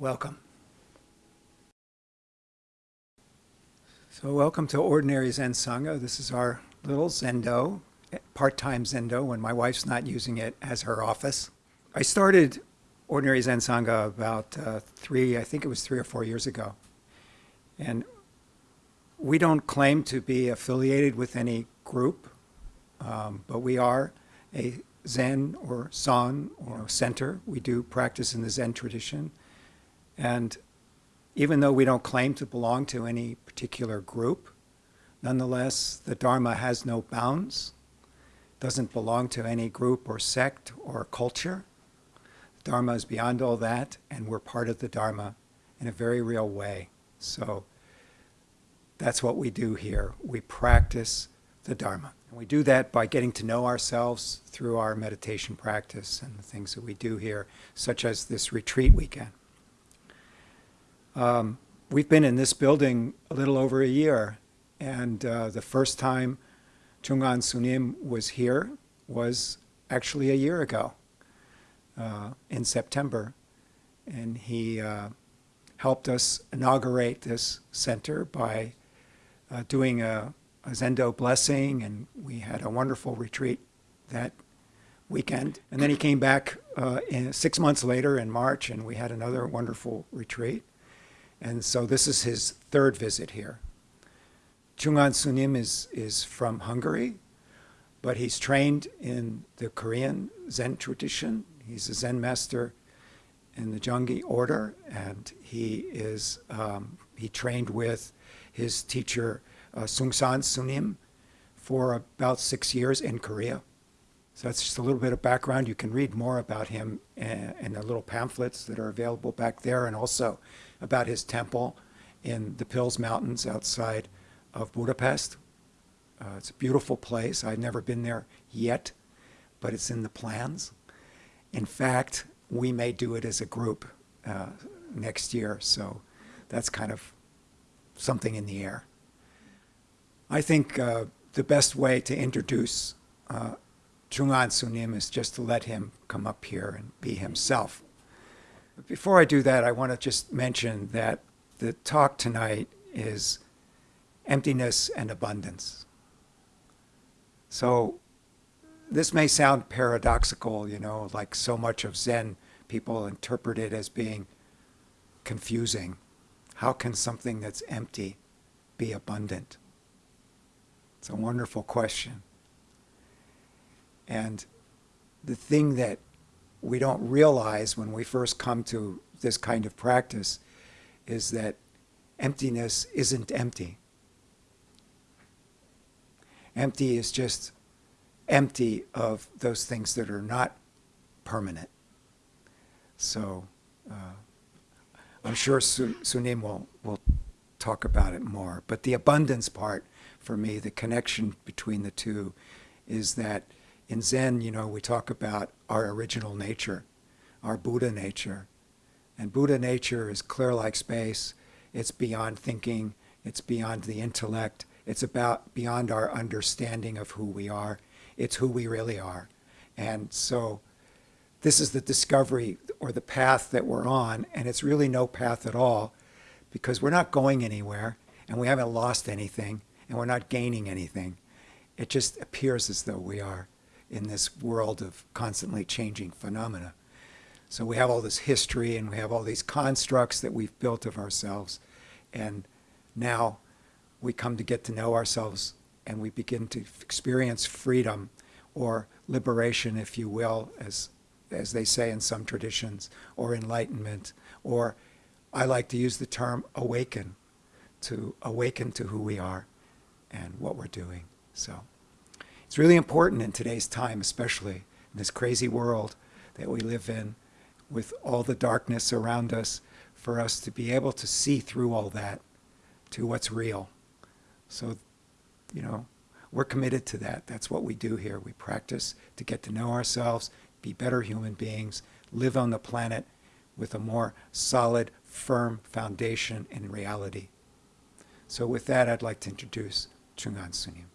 Welcome. So welcome to Ordinary Zen Sangha. This is our little Zendo, part-time Zendo when my wife's not using it as her office. I started Ordinary Zen Sangha about uh, three, I think it was three or four years ago. And we don't claim to be affiliated with any group, um, but we are a Zen or San or center. We do practice in the Zen tradition. And even though we don't claim to belong to any particular group, nonetheless, the Dharma has no bounds, doesn't belong to any group or sect or culture. The Dharma is beyond all that, and we're part of the Dharma in a very real way. So that's what we do here. We practice the Dharma. And we do that by getting to know ourselves through our meditation practice and the things that we do here, such as this retreat weekend. Um, we've been in this building a little over a year, and uh, the first time Chong An Sunim was here was actually a year ago uh, in September. And he uh, helped us inaugurate this center by uh, doing a, a Zendo blessing, and we had a wonderful retreat that weekend. And then he came back uh, in, six months later in March, and we had another wonderful retreat. And so this is his third visit here. Chong An Sunim is, is from Hungary, but he's trained in the Korean Zen tradition. He's a Zen master in the Jogye order, and he is um, he trained with his teacher uh, Seung Sahn Sunim for about six years in Korea. So that's just a little bit of background. You can read more about him in, in the little pamphlets that are available back there, and also about his temple in the Pilis Mountains outside of Budapest. Uh, it's a beautiful place. I've never been there yet, but it's in the plans. In fact, we may do it as a group uh, next year, so that's kind of something in the air. I think uh, the best way to introduce Chong An Sunim is just to let him come up here and be himself. But before I do that, I want to just mention that the talk tonight is emptiness and abundance. So this may sound paradoxical, you know, like so much of Zen people interpret it as being confusing. How can something that's empty be abundant? It's a wonderful question. And the thing that we don't realize when we first come to this kind of practice is that emptiness isn't empty. Empty is just empty of those things that are not permanent. So uh, I'm sure Sunim will, will talk about it more. But the abundance part, for me, the connection between the two, is that in Zen, you know, we talk about our original nature, our Buddha nature. And Buddha nature is clear like space. It's beyond thinking. It's beyond the intellect. It's about beyond our understanding of who we are. It's who we really are. And so this is the discovery or the path that we're on. And it's really no path at all because we're not going anywhere and we haven't lost anything and we're not gaining anything. It just appears as though we are in this world of constantly changing phenomena. So we have all this history and we have all these constructs that we've built of ourselves. And now we come to get to know ourselves and we begin to experience freedom or liberation, if you will, as, as they say in some traditions, or enlightenment, or I like to use the term awaken, to awaken to who we are and what we're doing. So. It's really important in today's time, especially in this crazy world that we live in with all the darkness around us, for us to be able to see through all that to what's real. So, you know, we're committed to that. That's what we do here. We practice to get to know ourselves, be better human beings, live on the planet with a more solid, firm foundation in reality. So with that, I'd like to introduce Chong An Sunim.